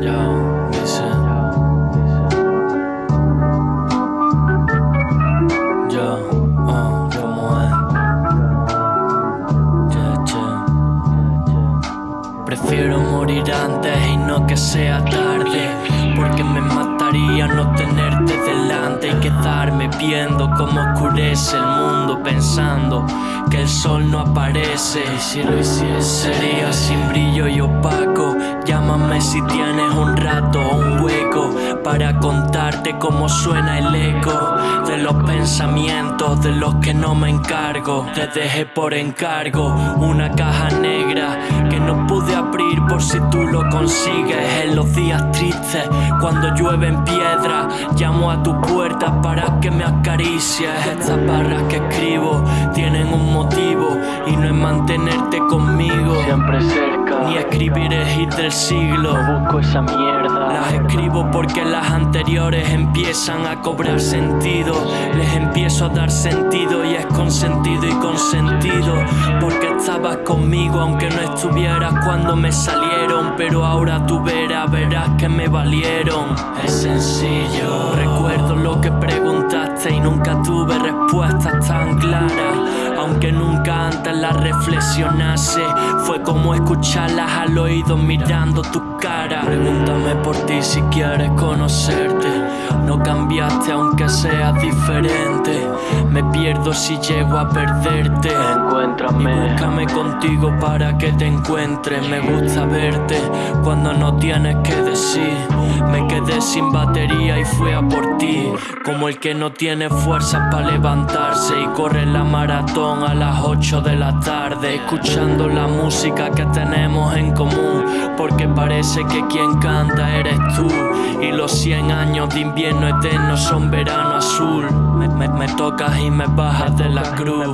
Yo. Yo, oh. Prefiero morir antes y no que sea tarde. Porque me mataría no tenerte delante y quedarme viendo cómo oscurece el mundo pensando que el sol no aparece. Y si lo hiciese, sería sin brillo y opaco. Si tienes un rato o un hueco para contarte cómo suena el eco de los pensamientos de los que no me encargo. Te dejé por encargo una caja negra que no pude abrir por si tú lo consigues en los días tristes. Cuando llueve en piedra, llamo a tu puerta para que me acaricies. Estas barras que escribo tienen un motivo y no es mantenerte conmigo. Siempre cerca. Escribir el hit del siglo. No busco esa mierda. Las escribo porque las anteriores empiezan a cobrar sentido. Les empiezo a dar sentido y es consentido y consentido. Porque estabas conmigo aunque no estuvieras cuando me salieron. Pero ahora tú verás, verás que me valieron. Es sencillo. Recuerdo lo que preguntaste y nunca tuve respuestas tan claras. Aunque nunca antes las reflexionase, fue como escucharlas al oído mirando tu cara. Pregúntame por ti si quieres conocerte. No cambiaste aunque seas diferente. Me pierdo si llego a perderte. Y Encuéntrame. búscame contigo para que te encuentre. Me gusta verte cuando no tienes que decir. Sin batería y fui a por ti. Como el que no tiene fuerzas para levantarse y corre la maratón a las 8 de la tarde. Escuchando la música que tenemos en común. Porque parece que quien canta eres tú. Y los 100 años de invierno eterno son verano azul. Me, tocas y me bajas de la cruz.